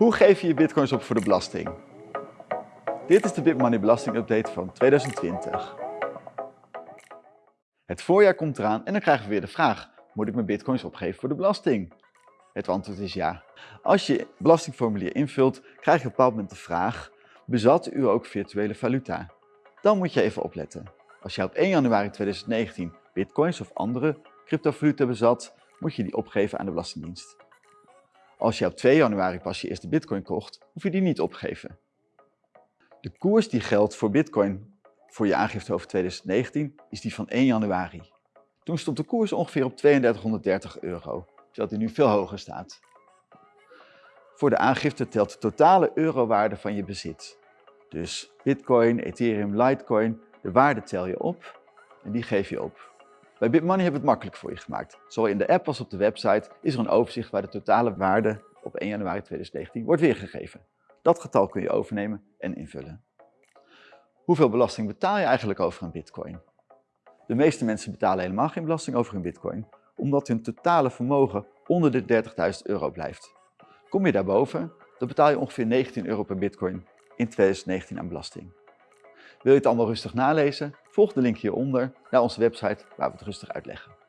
Hoe geef je je bitcoins op voor de belasting? Dit is de BitMoney belastingupdate van 2020. Het voorjaar komt eraan en dan krijgen we weer de vraag, moet ik mijn bitcoins opgeven voor de belasting? Het antwoord is ja. Als je belastingformulier invult, krijg je op een bepaald moment de vraag, bezat u ook virtuele valuta? Dan moet je even opletten. Als je op 1 januari 2019 bitcoins of andere cryptovaluta bezat, moet je die opgeven aan de Belastingdienst. Als je op 2 januari pas je eerste bitcoin kocht, hoef je die niet opgeven. De koers die geldt voor bitcoin voor je aangifte over 2019 is die van 1 januari. Toen stond de koers ongeveer op 3230 euro, terwijl die nu veel hoger staat. Voor de aangifte telt de totale eurowaarde van je bezit. Dus bitcoin, ethereum, litecoin, de waarde tel je op en die geef je op. Bij BitMoney hebben we het makkelijk voor je gemaakt. Zowel in de app als op de website is er een overzicht waar de totale waarde op 1 januari 2019 wordt weergegeven. Dat getal kun je overnemen en invullen. Hoeveel belasting betaal je eigenlijk over een bitcoin? De meeste mensen betalen helemaal geen belasting over hun bitcoin, omdat hun totale vermogen onder de 30.000 euro blijft. Kom je daarboven, dan betaal je ongeveer 19 euro per bitcoin in 2019 aan belasting. Wil je het allemaal rustig nalezen? Volg de link hieronder naar onze website waar we het rustig uitleggen.